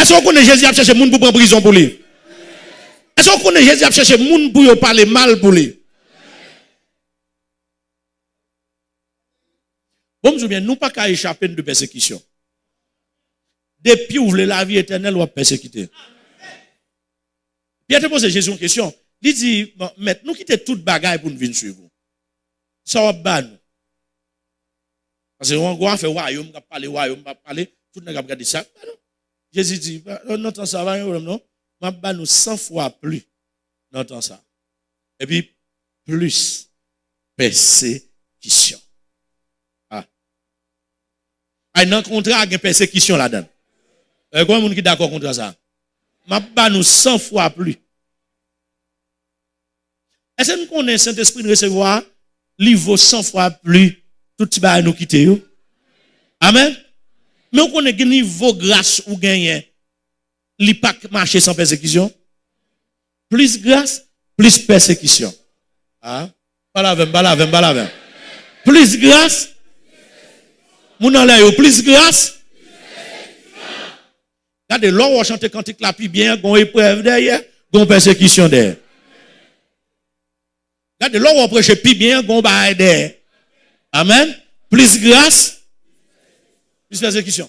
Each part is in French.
Est-ce qu'on connaît Jésus a cherché moun pour prendre prison pour lui? Est-ce qu'on connaît Jésus a cherché moun pour parler mal pour lui? Bon, je bien, nous pas qu'à échapper de persécution. Depuis où voulez la vie éternelle, ou persécuter? Pierre te pose Jésus une question. Il dit, maintenant, nous quittons toute bagaille pour nous venir suivre. Ça va pas nous. Parce que on va faire royaume, on va parler royaume, on va parler, tout le monde va regarder ça. Jésus dit, non, non, ça va, non, on va nous 100 fois plus temps ça. Et puis, plus persécution. Ah. Ah, un contrat avec persécution là-dedans. Euh, Comment est-ce qui est d'accord contre ça? Je nous 100 fois plus. Est-ce que nous connaissons Saint-Esprit de recevoir? Il vaut 100 fois plus tout qui nous quitter. Amen. Mais on connaît que niveau grâce ou gagner. Il pas marcher sans persécution. Plus grâce, plus persécution. Ah? La même, pas la même. Plus grâce. Mon en plus grâce. Regardez, l'on va chanter cantique la plus bien, gon épreuve derrière, gon persécution derrière. Regardez, l'on va prêcher plus bien, gon bail derrière. Amen. Plus grâce, plus persécution.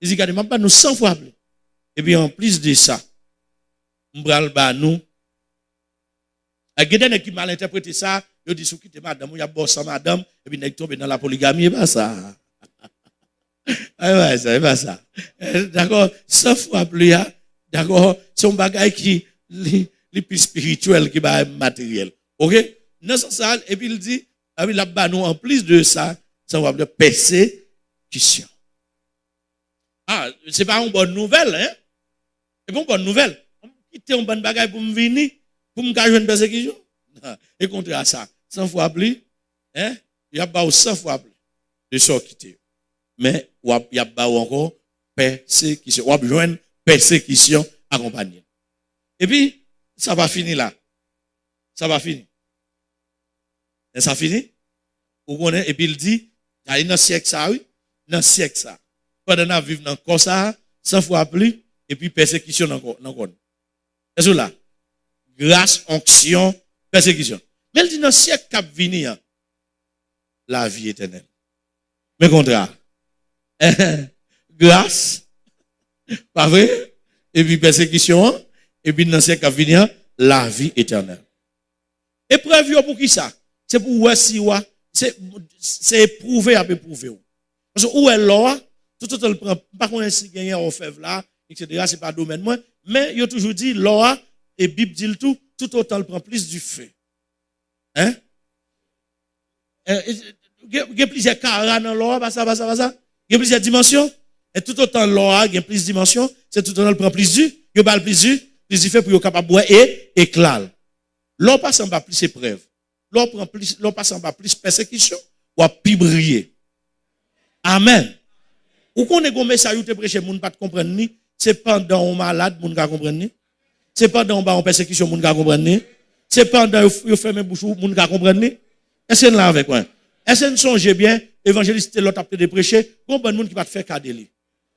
Il dit, regardez, pas nous 100 fois plus. Et puis en plus de ça, m'bral ba nous. A geden qui mal interprété ça, il dit sou quitte madame, il y a boss madame et puis nek tombe dans la polygamie et pas ça. Ah ça, pas ça. D'accord, 100 fois plus, hein. d'accord, c'est un bagage qui est plus spirituel qui va matériel. OK? Non, ça, et puis il dit, ah oui, là-bas, nous, en plus de ça, ça va de persécution. Ah, c'est pas une bonne nouvelle, hein? C'est pas une bonne nouvelle. On quitte une bonne bagage pour me venir, pour me cacher une persécution. Et contre à ça, 100 fois plus, hein? Il y a pas 100 fois plus de ça quitter mais il y a encore persécution. On a besoin de persécution accompagnée. Et puis, ça va finir là. Ça va finir. Et ça finit? Et puis il dit, il y a un siècle ça, oui? Dans siècle ça. Pendant qu'on vivre dans le ça, 100 fois plus, et puis persécution dans le C'est là. Grâce, onction, persécution. Mais il dit dans le siècle qui venir, la vie éternelle. Mais contraire. grâce, pas vrai? Et puis persécution, et puis dans ce cas venir, la vie éternelle. Épreuve pour qui ça? C'est pour où si c'est éprouver à éprouver. Parce que où est l'or, tout le prend, pas qu'on si gagné en fève là, etc. C'est pas domaine moi, mais il a toujours dit l'or, et Bible dit le tout, tout autant le prend plus du feu. Hein? Il y a plusieurs carats dans l'or, ça, ça, ça, ça. Il y a plusieurs dimensions. Et tout autant l'or il y a plusieurs dimensions. C'est tout autant le prend plus du. Il y a plus du. Plus du fait pour être capable de boire et éclat. L'or passe en bas plus épreuve. L'or prend plus, l'or passe en bas plus persécution. Ou à plus briller. Amen. Ou qu'on est un message où te prêcher, moun pas comprendre ni. C'est pendant un malade, moun ka comprendre ni. C'est pendant un persécution, moun ka comprendre ni. C'est pendant vous fermez bouche, moun ka comprendre ni. Est-ce que là avec moi? Est-ce que vous songez bien, évangéliste l'autre a de prêcher, bon bon monde qui va te faire cadeau.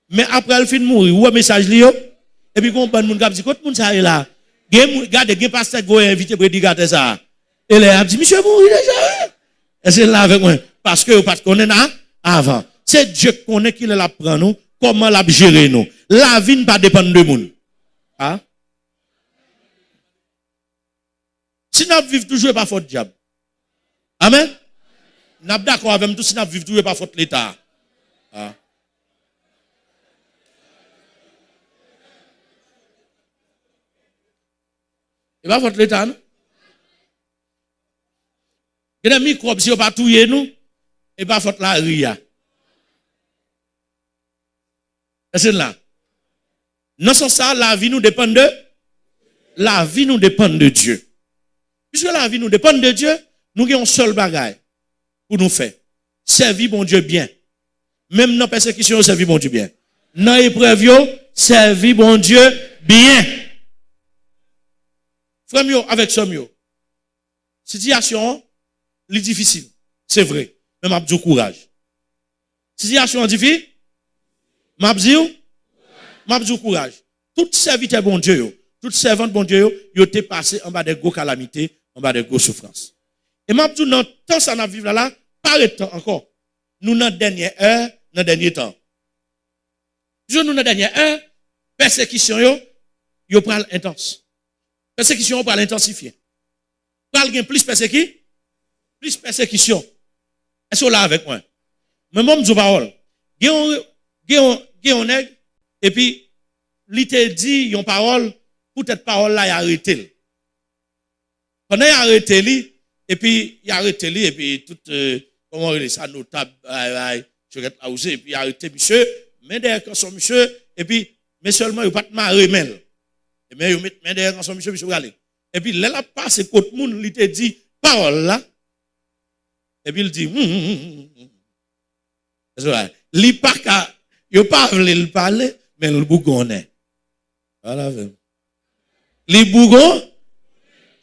Mais après elle fin de mourir, ou un message li et puis bon bon monde qui dit quand monde ça est là. Regardez, gen pasteur qui va inviter prédicateur ça. Et là a dit monsieur mourir déjà. Est-ce que là avec moi parce que vous pas connaître avant. C'est Dieu qui connaît qui la prend nous, comment l'a gérer nous. La vie ne pas dépendre de monde. Ah? Si nous vivons toujours pas faute diable. Amen? N'a d'accord avec tout si n'a vivre tout pas faute l'état. Ah? Et pas faute l'état non? Il y a des microbes si on pas touyer nous et pas faute la ria. C'est là. Non sans ça la vie nous dépend de la vie nous dépend de Dieu. Puisque la vie nous dépend de Dieu, nous avons un seul bagage pour nous faire. Servir mon Dieu bien. Même dans la persécution, servir mon Dieu bien. Dans l'épreuve, servir mon Dieu bien. Frère, avec mieux. Situation, est difficile. C'est vrai. M'a dit courage. Situation difficile. M'a dit m'a dit courage. Tout serviteur bon Dieu, tout servante bon Dieu, yo, yo t'es passé en bas des gros calamités, en bas des gros souffrances. Et m'a dit, dans temps ça n'a vivre là, pas temps encore. Nous, dans dernière heure, dans dernier temps. Je nous, dans dernière heure, persécution, yo, yo pral intense. Persécution, yo pral intensifier. Pral plus persécution, plus persécution. Est-ce que là avec moi? Mais moi, je parole. Et puis, li te dit yon parole, pour cette parole là, il arrêté. Pendant il arrêté et puis, il arrêté et puis, tout, euh, comment on dit ça, notable, je vais et puis, il arrêté monsieur, mais derrière son monsieur, et puis, mais seulement, il pas de marrer, mais il met derrière son monsieur, monsieur. Et puis, là, là, passe, côté moun, il te dit, parole là, et puis, il dit, hum, hum, hum, ka, yo pas le parler, mais le bougonne. Voilà. Li bougon,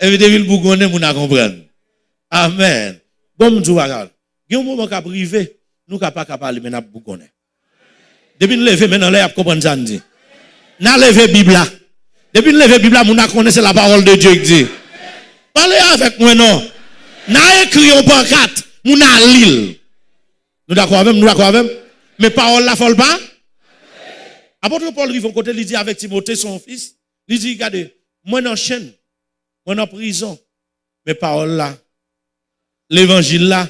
et le bougonne, moun a comprendre. Amen. Bon, m'dou bagal. Gen moment ka privé, nous ka pas parler, mais n'a bougonne. Depuis nous lever, maintenant, là, comprendre ça. N'a levé Bible. Depuis nous lever Bible a connaissé la parole de Dieu qui dit. Parlez avec moi, non. N'a écrit en pancarte, moun a l'île. Nous d'accord avec nous d'accord avec Mais parole la folle pas? Apôtre Paul arrive côté, il dit avec Timothée, son fils, il dit, regardez, moi en chaîne, moi en prison, mais parole là, l'évangile là.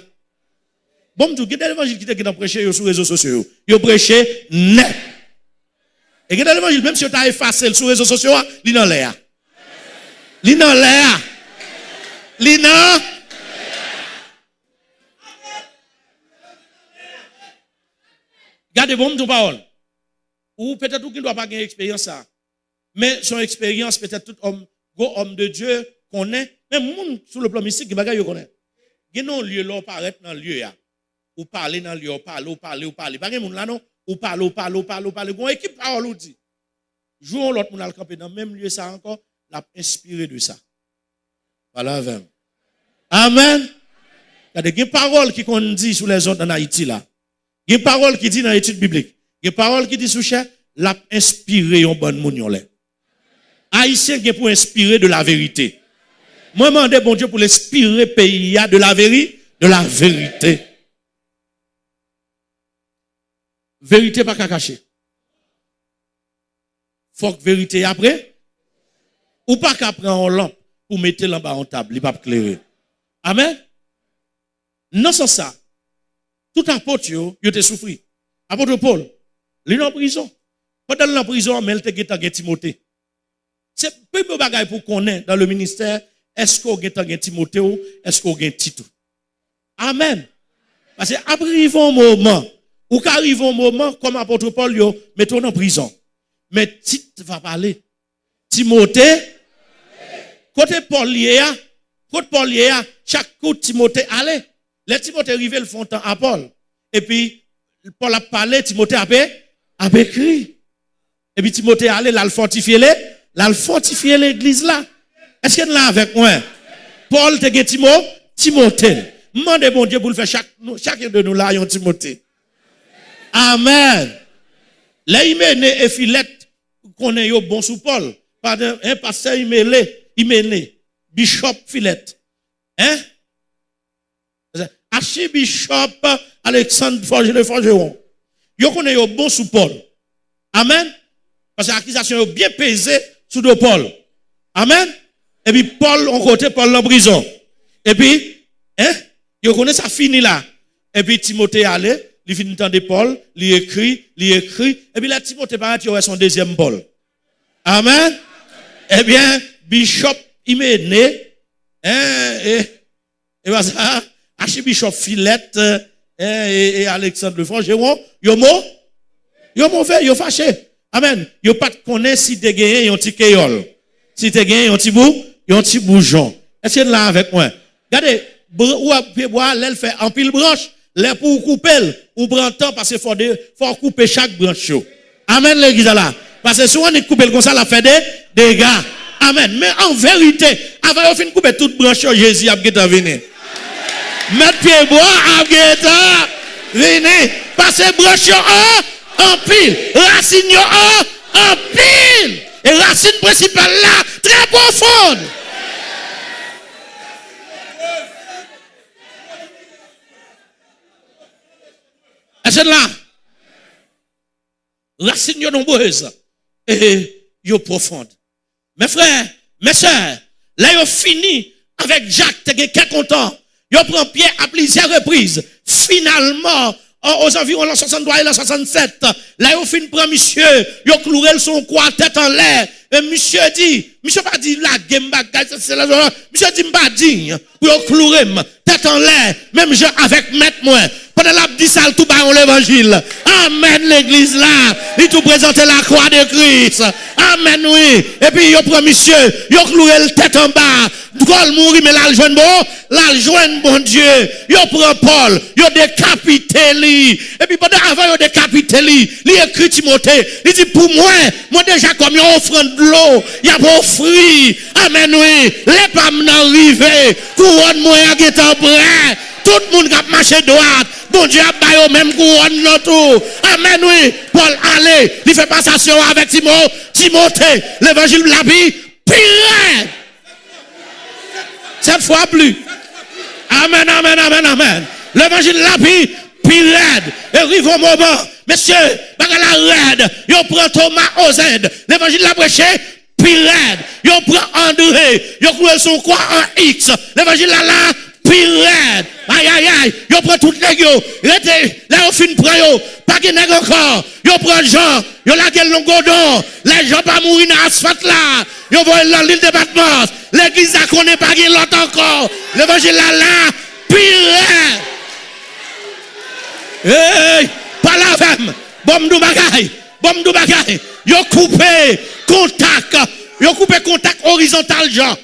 Bon, tout, quel l'évangile qui était prêché sur les réseaux sociaux? Il prêché net. Et quel l'évangile, même si tu as effacé sur les réseaux sociaux, il est dans l'air. Il est dans l'air. Il est dans Gardez bon ton parole. Ou peut-être ne doit pas avoir expérience ça. Mais son expérience, peut-être tout homme, gros homme de Dieu connaît, même monde sur le plan mystique, qui bagaille connaît. Il y a un lieu là, paraît dans le lieu. Ou parler dans le lieu, ou parler, ou parler, ou parler. Pas monde là non, ou parler, ou parler, ou parler, ou parler. Une équipe parole ou dit. Jouons l'autre monde à camper dans le même lieu ça encore, l'a inspiré de ça. Voilà, Amen. Il y a des paroles qui qu'on dit sur les autres en Haïti là. Il y a une parole qui dit dans l'étude biblique. Il y a une parole qui dit sous cher, l'a inspiré un bon moun Haïtien qui pour inspirer de la vérité. Moi, je demande bon Dieu pour l'inspirer pays de la vérité, de la vérité. Vérité pas qu'à cacher. Faut que vérité après. Ou pas qu'à prendre en lampe pour mettre l'en en table, il pas éclairer. Amen? Non, c'est ça. Tout apôtre, yo te souffri. Apôtre Paul, il est en prison. Pendant la prison, mais il te Timothée. C'est peu de bagaille pour connaître dans le ministère, est-ce qu'on a Timothée ou est-ce qu'on a Tito. Amen. Parce que après, un moment, ou qu'arrive un moment, comme apôtre Paul, yo, mettons en prison. Mais Tite va parler. Timothée, côté Paul côté Paul chaque coup Timothée allait. Les Timothée arrivé le font temps à Paul. Et puis, Paul a parlé, Timothée a, écrit. Et puis Timothée a allé, l'a fortifié, l'a fortifié l'église là. Est-ce qu'il est là avec moi? Paul te dit Timothée, Timothée. Demandez bon Dieu pour le faire chacun de nous là, un Timothée. Amen. Là, il et Philette, qu'on est bon sous Paul. Pardon, un pasteur, il m'a Bishop Philette. Hein? Archibishop Alexandre Forgeron. Yo connaît yo bon sous Paul. Amen. Parce que l'accusation est bien pesée sous de Paul. Amen. Et puis Paul, on côté Paul en prison. Et puis, hein, yo connaît ça fini là. Et puis Timothée allait, il finit de Paul, il écrit, il écrit. Et puis là, Timothée paraît, il son deuxième Paul. Amen. Eh bien, Bishop, né. Hein, et, et voilà ça. Archibishop Philette euh, et, et Alexandre Le Frangeron, yo mo, yo mauvais, yo fâché. Amen. Yo pas connaît si te gagné yon petit. Si te gagné yon petit bou, yon petit boujon. Est-ce que là avec moi? Regardez, ou à bois, l'elle fait en pile branche, l'air pour couper, ou prend temps parce qu'il faut, faut couper chaque branche. Amen l'église là. Parce que souvent on coupe comme ça, la fait des dégâts. Amen. Mais en vérité, avant de couper toute branche, Jésus a venir. Mettre pied bois, venez. Passez branche en, en pile. Racine en, pile. Et racine principale là, très profonde. Est-ce là? Racine yo nombreuse et yo profonde. Mes frères, mes soeurs, là yo fini avec Jacques, t'es content. Yo prend Pierre à plusieurs reprises. Finalement, aux environs l'an 63 et l'an 67, là, yo fin prend monsieur, yo cloué son quoi, tête en l'air. Et monsieur dit, monsieur pas dit la game c'est la monsieur dit m'pas digne, pour cloué tête en l'air, même je avec maître moi. Pendant la dit tout bas l'évangile. Amen l'église là, il tout présenter la croix de Christ. Amen oui. Et puis yo prend monsieur, yo cloué le tête en bas. Paul mourir mais là joindre bon, là joindre bon Dieu. Yo prend Paul, yo décapité lui. Et puis pendant avant yo décapité lui, il écrit Timothée, il dit pour moi, moi déjà comme yo offrande de l'eau, y a pas fruit. Amen oui. Les pommes n'arrivent, couronne moi qui est en prêt. Tout le monde a marché droite. Bon Dieu a baillé au même couronne. Amen oui. Paul allez, il fait passation avec Timothée. Timothée, l'évangile de la pire. Cette fois plus. Amen, amen, amen, amen. L'évangile de la pire. Et arrive au moment, Monsieur, bagala raide, yo prend Thomas Ozed. L'évangile de la prêché, pire. Yo prend André, yo croit son quoi en X. L'évangile là, là, pire. Aïe, aïe, aïe. Yo prend tout les yo. Là, on fin prend yo. Pas de nègre encore. Yo prend Jean. Yo la gueule long godon. Les gens pas mourir dans l'asphalte là. Yo voient dans l'île de Batmos. L'église a connaît pas de l'autre encore. L'évangile là, là, pire. Hey, pas la femme. Bom du bagay. Bom du bagay. Yo coupé contact. Yo coupé contact horizontal, Jean.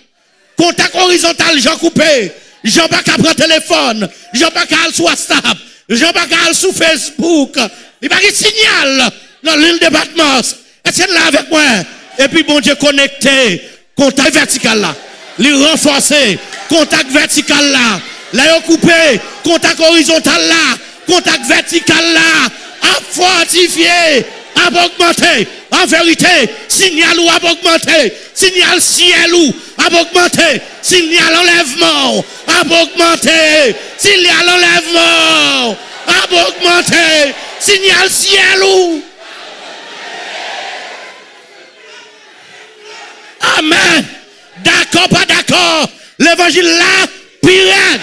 Contact horizontal, Jean coupé. Jean pas qu'à prendre téléphone. Jean pas sur WhatsApp. Jean pas sur Facebook. Il pas de signal dans l'île de Batmos. Est-ce là avec moi? Et puis bon Dieu connecté. Contact vertical là. Les renforcer. Contact vertical là. Là, coupé. Contact horizontal là. Contact vertical là. À fortifier. À augmenter. En vérité, signal ou à augmenter. Signal ciel ou à augmenter. Signal enlèvement. À augmenter. Signal enlèvement. À augmenter. Signal ciel ou. Amen. D'accord, pas d'accord? L'évangile là, pire.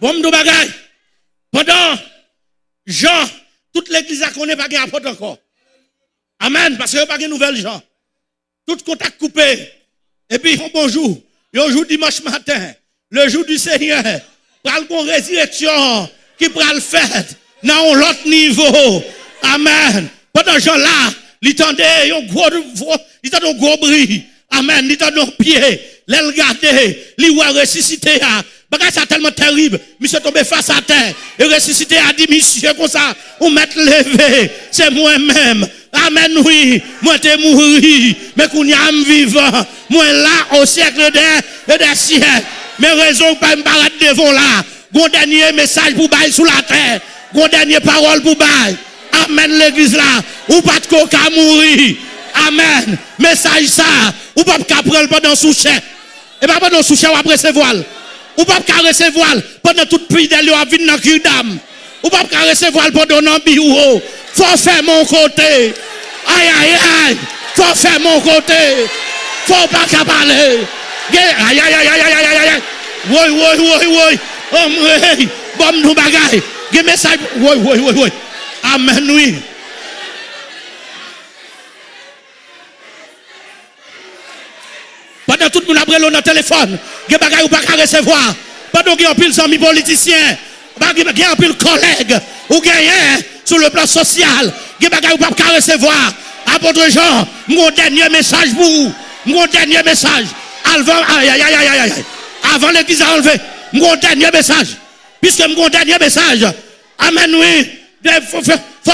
Bon, nous bagaille. Pendant Jean, toute l'église a connaît pas apôtre encore. Amen. Parce qu'il n'y a pas de nouvelles gens. Tout contact coupé. Et puis, bonjour. Le jour dimanche matin, le jour du Seigneur, pral une résurrection qui pral fait dans l'autre niveau. Amen. Pendant Jean là, il tendait un gros, il un gros bruit. Amen. Il tendait un pied. Il regardait, il voit ressusciter. Bagage ça tellement terrible. Monsieur tombé face à terre. Et ressuscité a dit, monsieur, comme ça, ou mettre levé. C'est moi-même. Amen, oui. Moi, t'es mouru. Mais qu'on y a vivant. Moi, là, au siècle des, des siècles. Mais raison pas me paraître devant là. Gon dernier message pour bailler sous la terre. Gon dernier parole pour bailler. Amen, l'église là. Ou pas de coca mourir. Amen. Message ça. Ou pas de prendre pendant sous-chef. Et pas pendant sous-chef, après se voile. Ou pas qu'à recevoir pendant toute pluie d'aller à venir dans le d'âme. Ou pas qu'à recevoir pendant un bureau. Faut faire mon côté. Aïe, aïe, aïe. Faut faire mon côté. Faut pas qu'à parler. Aïe, aïe, aïe, aïe, aïe, aïe, aïe. Oui, oui, oui, oui. Oui. Bon, nous bagaille. Give message. Oui, oui, oui, oui. Amen, oui. Pendant tout le monde a dans le téléphone, il y a des choses pas recevoir. Pendant qu'il y a pile d'amis politiciens, il y a pile collègues, ou gagnent sur le plan social, il y a des choses pas recevoir. Apôtre Jean, mon dernier message pour vous, mon dernier message. Avant, aïe, aïe, aïe, aïe, aïe. Avant l'église a enlevé, mon dernier message. Puisque mon dernier message, Amen, oui,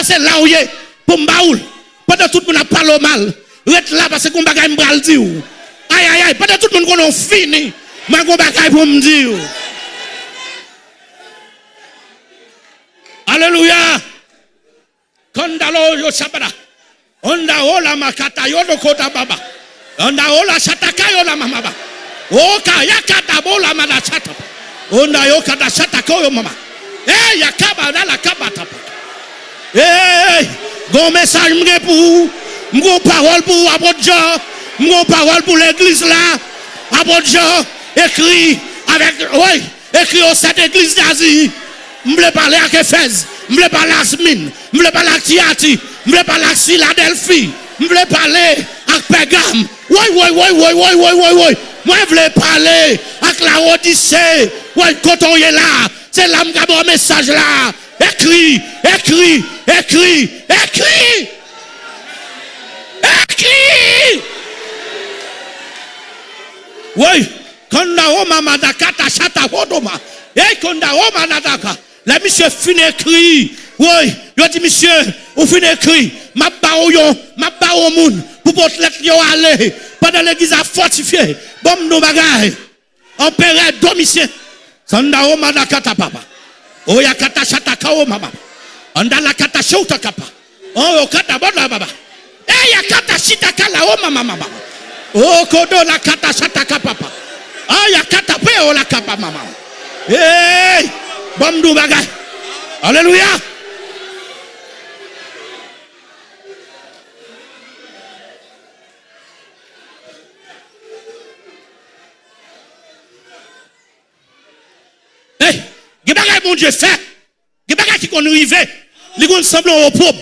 c'est là où il est, pour m'baoul. Pendant tout le monde a parlé mal, reste là parce qu'on bagaille m'bral dire. Aïe, aïe, aïe, pendant tout le monde qu'on a fini, Mwen kon bakay pou mdi yo. Aleluya. Kondalo yo sabada. Onda ola makata yo do kota baba. Onda ola sataka yo la mama baba. Oka yakata bola mada satapa. Onda yo kata sataka yo mama. Eh yakaba na la kaba kabata. Eh gon message mge pou. Mgon parole pour apôtre Jean. Mgon parole pour l'église là. Apôtre Jean. Écrit avec oui, écrit au cette église d'Asie. M'ble parler avec Éphèse. M'ble parler à Smine. M'ble parler à Tiati. M'ble parler à Philadelphie. M'ble parler à Pegam. Oui, oui, oui, oui, oui, oui, oui, oui. Moi, je voulais parler avec la Odyssée. Oui, quand on est là, c'est là que un message là. Écris, écris, écris, écris. Écris. Oui, quand on a madakata chata hodoma. Et quand on a madaka. La monsieur fin écrit. Oui, il dit monsieur, ou fin écrit. Ma bao ma bao moun. Pour votre lettre yo aller. Pendant l'église a fortifié. Bon nous bagay. Empereur domicile. Sanda o madakata papa. Oya kata chata kao mama. Anda la kata shauta kapa. Oh, kata boda baba. Eh ya kata shita kala o mama mama. Oh, kodo la kata chata kapa papa. Ah, Ay akata pe ou la kapa maman. Hey! Bomdou bagay. Aleluya! Hey! Ge bagay moun je fe. Ge bagay ki kon rive. Li kon semblon opob.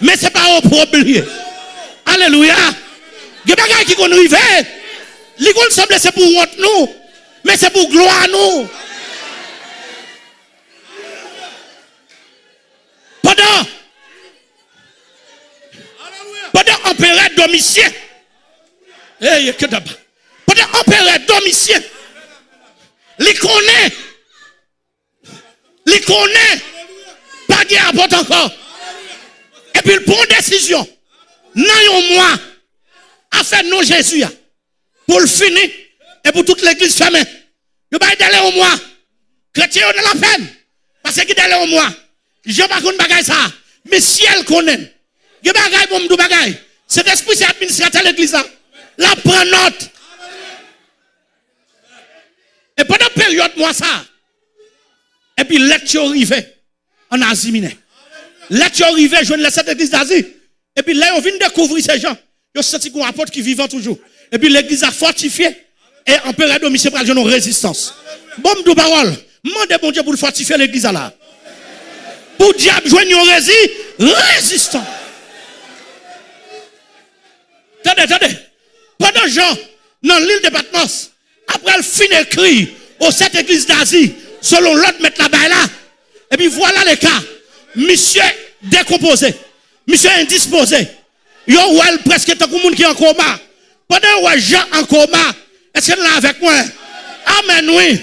Men se pa opob liye. Aleluya! Ge bagay ki kon rive. Hey! Qu'on semble c'est pour honte nous. Mais c'est pour gloire nous. Pendant pendant empereur Domitien. Eh, que d'abord. Pendant empereur Domitien. Il connaît. Pas de rapport encore. Et puis une décision. Non, un mois. À faire non Jésus. Pour le finir. Et pour toute l'église fermée. Il va d'aller au mois. Chrétien, on a la peine. Parce d'aller au mois? Je ne pas qu'on ça. Mais si elle connaît. A bagay pour me bagay. Cet esprit, c'est administrateur de l'église là. La prend note. Et pendant la période, moi, ça. Et puis, lecture arrivée en Asie mineure. Lecture arrivée, je ne cette église d'Asie. Et puis là, on vient découvrir ces gens. Ils ont senti qu'on apporte qui vivent toujours. Et puis l'église a fortifié. Et empereur domicile pour une résistance. Bon, de parole. Mandez bon Dieu pour fortifier l'église là. Pour diable joindre une résistance. Attendez, attendez. Pendant Jean, dans l'île de Patmos, après le fin écrit aux sept églises d'Asie, selon l'autre mettre là-bas là. Et puis voilà les cas. Monsieur décomposé. Monsieur indisposé. Yo, ouais, presque tout le monde qui est en coma. Pendant que Jean en coma, est-ce que là avec moi? Amen, oui.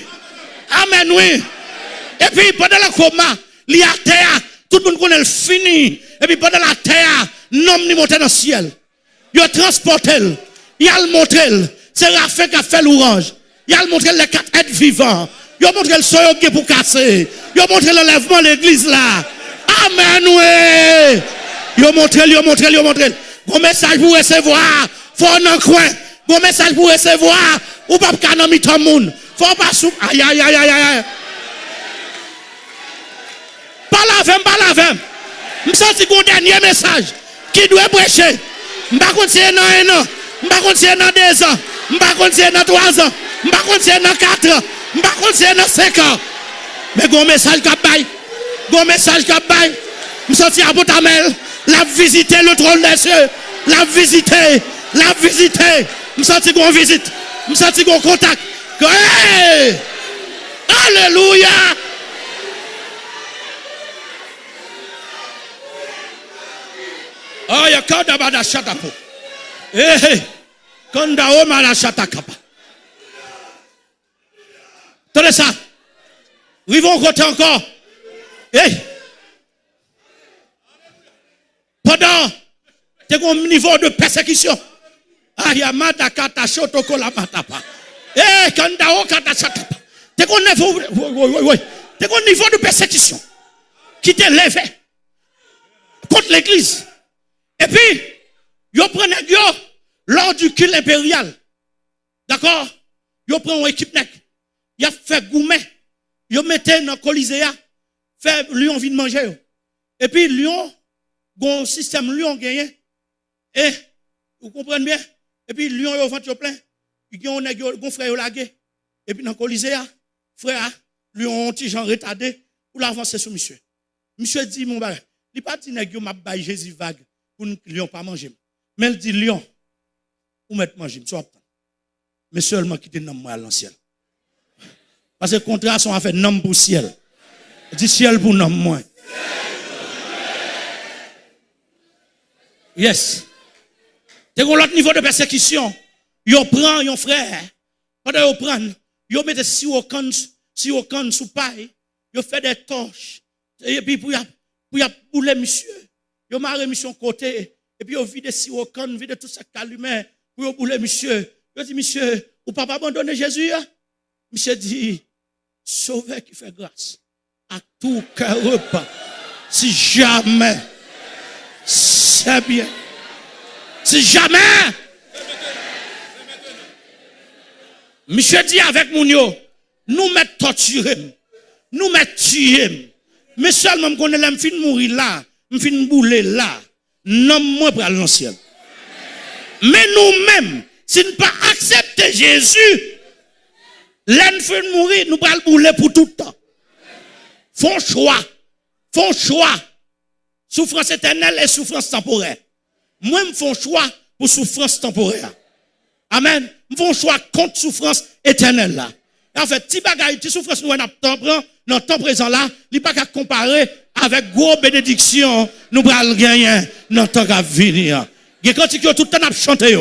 Amen, oui. Et puis pendant le coma, il terre, tout le monde connaît le fini. Et puis pendant la terre, l'homme ni monté dans le ciel. Il a transporté, il a montré, c'est Raphaël qui a fait l'orange. Il a montré les quatre êtres vivants. Il a montré le soyeux pour casser. Il a montré l'enlèvement de l'église là. Amen, oui. Il a montré, il a montré, il a montré. Bon message pour recevoir? Faut coin. Bon message pour recevoir. Ou pas le monde. Faut pas sou. Aïe, aïe, aïe, aïe, aïe. Pas la pas la que un dernier message qui doit prêcher. Continuer dans un an. Je ne vais pas continuer dans deux ans. Continuer dans trois ans. Je ne vais pas continuer dans quatre ans. Continuer dans cinq ans. Mais un message qui a un message qui a Je sens à. La visiter le trône des cieux. La visiter. La visiter. Je sens qu'on visite. Je sens qu'on contact. Hey! Alléluia. Oh, ya kada bada shata po. Eh, kanda o mala shata kapa. Tenez ça. Rivons côté encore. Eh. Pendant un niveau de persécution. Ayamata kata shoto kola matapa. Eh, kanda o kata shata. T'es un niveau. T'es un niveau de persécution qui t'est levé contre l'église. Et puis, yo prenez yo lors du culte impérial. D'accord? Yo prend une équipe nek. Y a fait gourmet. Yo mettez dans Colisée fait lion vient manger. Et puis lion gon système lion gagné. Et vous comprenez bien? Et puis lion yo vent yo plein. Il y a un frère lagué. Et puis dans Colisée frère lion un petit gens retardé pour l'avancer sur monsieur. Monsieur dit mon bagage. Il pas dit yo m'a bail Jésus vague pour lion pas manger. Mais il dit lion ou mettre manger, soit mais seulement quitter nom moi à l'ancien. Parce que contrat sont à faire nom pour ciel. Dit ciel pour nom moi. Yes. C'est un autre niveau de persécution. Yo prend yon frère. Pendant yo prend, yo mette si au can, si au can sous paille, yo fait des torches. Et puis pour y pour y bouler monsieur. Yo marre mission côté et puis yo vide si au can, vide tout ça calumet pour yo bouler monsieur. Je dis, monsieur, ou pas abandonner Jésus? Hein? Monsieur dit, sauveur qui fait grâce à tout cœur. Si jamais, c'est bien. Si jamais, monsieur dit avec mon yo, nous mettons torturer, nous mettons tuer, mais seulement qu'on est fin mourir là, fin bouler là, non moi pour l'ancien. Mais nous-mêmes, si nous pas accepter Jésus, l'enfant mourir, nous allons bouler pour tout le temps. Font choix. Font choix. Souffrance éternelle et souffrance temporaire. Moi, je choix pour souffrance temporaire. Amen. Je fais choix contre souffrance éternelle là. En fait, si bagaille, si souffrance nous avons dans le temps présent là, il n'est pas qu'à comparer avec gros bénédiction, nous allons gagner dans le temps à venir. Il y a tout le temps à chanter.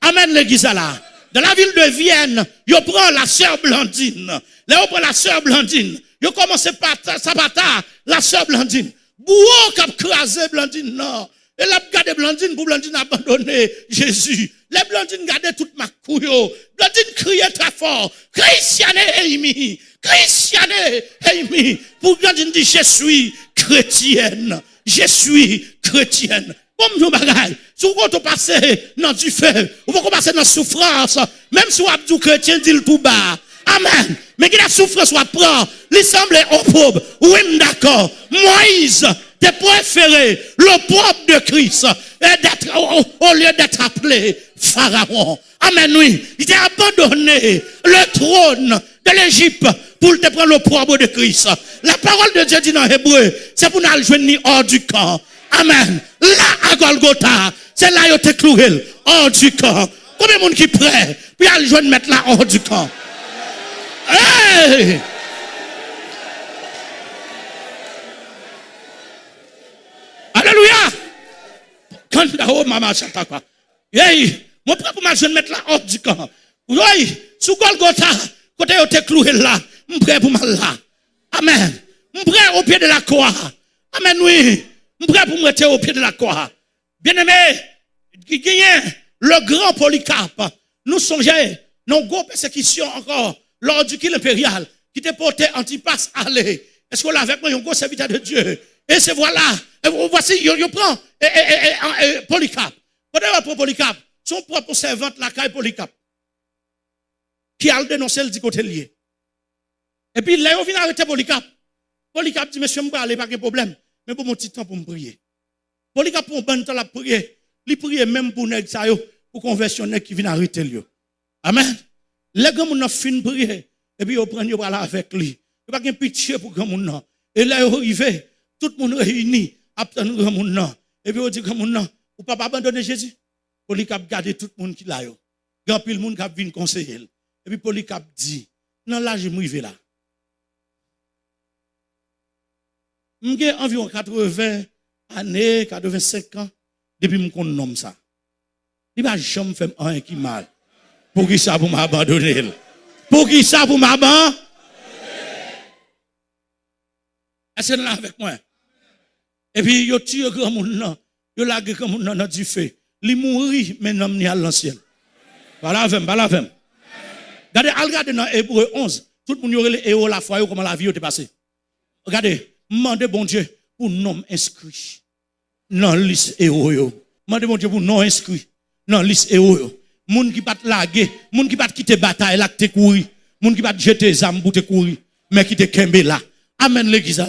Amen l'église là. Dans la ville de Vienne, yo prend la sœur Blandine. Là, on prend la sœur Blandine. Yo commence par sabata, la sœur Blandine. Bouo cap crasé Blandine, non. Et là, gardé Blandine pour Blandine abandonner Jésus. Les Blandine gardaient toute ma couille. Blandine criait très fort. Christiane Amy. Christiane Amy. Pour Blandine dit, je suis chrétienne. Je suis chrétienne. Comme nous bagaille. Si vous passez dans du feu, vous passer dans la souffrance, même si vous êtes chrétien, dit le tout bas. Amen. Mais qui la souffrance soit prend, il semble pauvre. Oui, d'accord. Moïse, t'es préféré, le propre de Christ, au, lieu d'être appelé Pharaon. Amen, oui. Il t'a abandonné le trône de l'Égypte pour te prendre le propre de Christ. La parole de Dieu dit dans Hébreu, c'est pour nous joindre hors du camp. Amen. Là, à Golgotha, c'est là où tu cloué hors du camp. Combien de monde qui prêt, puis aller joindre mettre là hors du camp? Tu as maman chanta quoi? Hey! Mon pour ma mettre du camp. Sous Golgotha, côté où tu cloué là, mon prêt pour mal là. Amen. Mon prêt au pied de la croix. Amen, oui. Je prêt pour me au pied de la croix. Bien-aimé, qui gagne le grand Polycarpe. Nous songeons, nos gros persécutions encore, lors du kill impérial, qui te porté Antipas aller. Est-ce qu'on l'a avec moi, un gros serviteur de Dieu? Et c'est voilà, voici, il prend Polycarpe. Quand on Polycarpe, son propre servante, la caille Polycarpe, qui a dénoncé le du côté lié. Et puis là, on vient arrêter Polycarpe. Polycarpe dit, monsieur, je ne pas pas de problème mais pour mon petit temps pour me prier. Les pour un bon temps la prier, il prie même pour nèg ça pour conversion qui vient arrêter lui. Amen. Les gars mon fin prier et puis prend yo là avec lui. Il pas de pitié pour grand monde Et là yo arrivé, tout le monde réuni, attend grand monde Et puis on dit grand monde ou pas abandonner Jésus? Pour les garder tout le monde qui là yo. Grand pile monde qui vient conseiller. Et puis Polycarpe dit, non là je m'rive là. J'ai environ 80 années, 85 ans, depuis que je nomme ça. Il va jamais faire un qui mal. Pour qui ça vous m'abandonner? Pour qui ça vous m'abandonner? Est-ce que là avec moi? Et puis, il tue grand monde, il lage grand monde dans du feu. Il mourit, mais non, il à l'ancien. Voilà avec voilà avec Regardez, regardez dans Hébreu 11. Tout le monde y aurait les la foi, comment la vie est passée. Regardez demandez bon Dieu pour nom inscrit. dans la liste héros yo. Mandez mon Dieu pour non inscrit dans la liste héros. Moun qui pas laguer, moun qui pas quitter bataille là te courir, moun qui pas jeter zam pour te courir, mais qui te kembe là. Amen l'église là.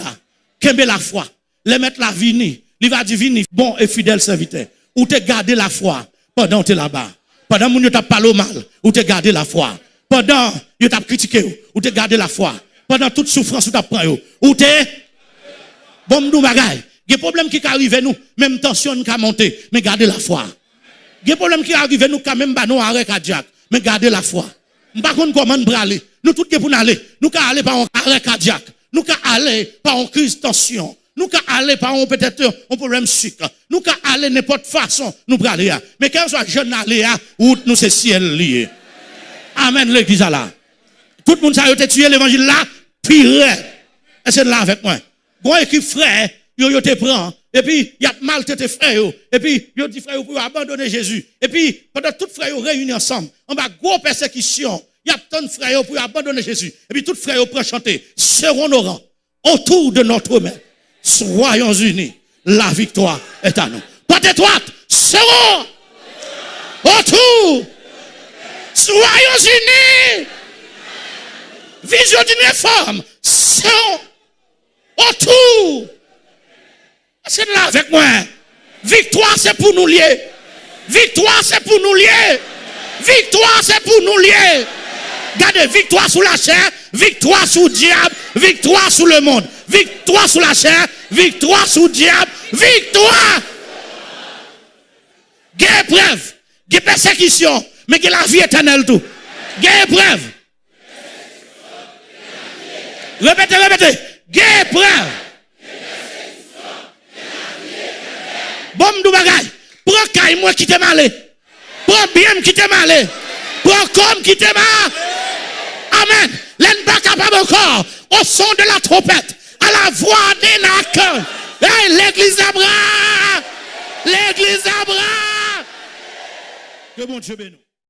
Kembe la foi. Les mettre la vini, il va dire bon et fidèle serviteur. Ou te garder la foi pendant tu es là-bas. Pendant que tu as parlé mal, ou te garder la foi. Pendant que tu critiqué, ou te garder la foi. Pendant toute souffrance, ou tu pris, ou te bon nous bagaille. Il y a des problèmes qui arrivent nous, même tension qui a monté, mais gardez la foi. Il y a des problèmes qui arrivent nous quand même nous arrêt cardiaque, mais gardez la foi. Par contre comment nous aller Nous tous pour aller, nous allons par un arrêt cardiaque, nous allons aller par une crise de tension. Nous allons aller par un peut-être un problème sucre. Nous allons aller n'importe façon, nous aller. Mais quand soit jeune aller où nous c'est ciel lié. Amen l'église là. Tout le monde a tué l'évangile là, pire. Et c'est là avec moi. Bon équipe frère, yo yo te prend et puis il y a mal tes frères et puis yo dit frère pour abandonner Jésus. Et puis pendant tout frère réunis ensemble, on va gros persécution. Il y a tant de frères pour abandonner Jésus. Et puis tout frère pour chanter seront nos rangs autour de notre main soyons unis, la victoire est à nous. Porte étroite, serons autour. Soyons unis. Vision d'une réforme, serons autour. C'est là avec moi. Victoire, c'est pour nous lier. Victoire, c'est pour nous lier. Victoire, c'est pour nous lier. Gardez, victoire sous la chair, victoire sous le diable, victoire sous le monde, victoire sous la chair, victoire sous le diable, victoire. Gain épreuve, gain persécution, mais gain la vie éternelle tout. Gain épreuve. Répétez, répétez. Gain épreuve. Bon, m'dou bagay. Prends caille moi qui t'ai malé. Prends bien qui t'ai malé. Prends comme qui t'ai malé. Amen. L'en pas capable encore. Au son de la trompette. À la voix des nacs. l'église à bras. L'église à bras. Que mon Dieu bénisse.